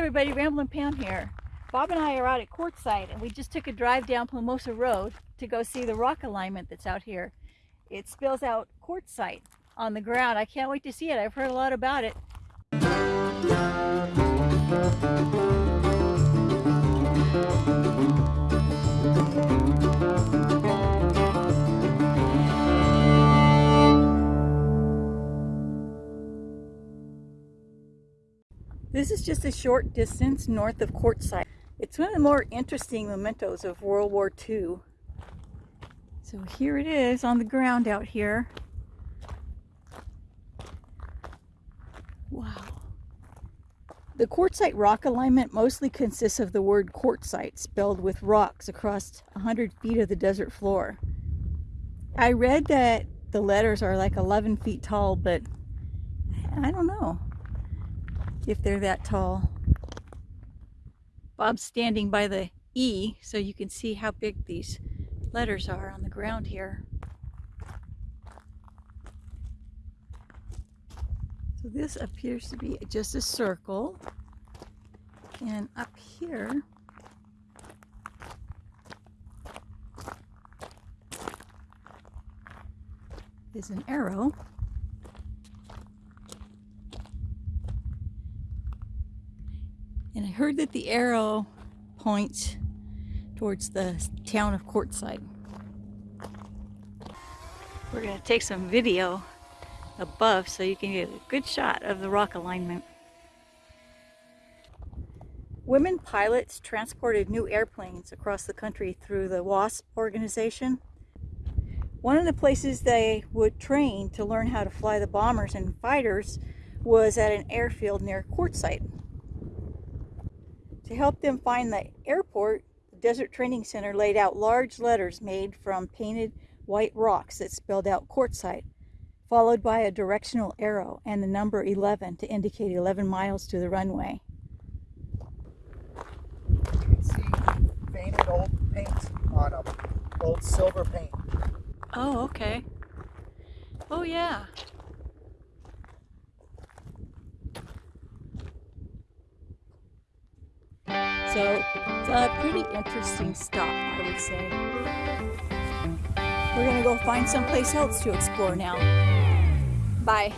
everybody, Ramblin' Pam here. Bob and I are out at Quartzsite and we just took a drive down Plumosa Road to go see the rock alignment that's out here. It spills out Quartzsite on the ground. I can't wait to see it. I've heard a lot about it. This is just a short distance north of Quartzsite. It's one of the more interesting mementos of World War II. So here it is on the ground out here. Wow. The Quartzsite rock alignment mostly consists of the word Quartzsite spelled with rocks across 100 feet of the desert floor. I read that the letters are like 11 feet tall, but I don't know if they're that tall. Bob's standing by the E so you can see how big these letters are on the ground here. So this appears to be just a circle. And up here is an arrow. And I heard that the arrow points towards the town of Quartzsite. We're going to take some video above so you can get a good shot of the rock alignment. Women pilots transported new airplanes across the country through the WASP organization. One of the places they would train to learn how to fly the bombers and fighters was at an airfield near Quartzsite. To help them find the airport, the Desert Training Center laid out large letters made from painted white rocks that spelled out Quartzsite, followed by a directional arrow and the number 11 to indicate 11 miles to the runway. You can see painted old paint on them, old silver paint. Oh, okay. Oh, yeah. So it's a pretty interesting stop, I would say. We're gonna go find someplace else to explore now. Bye.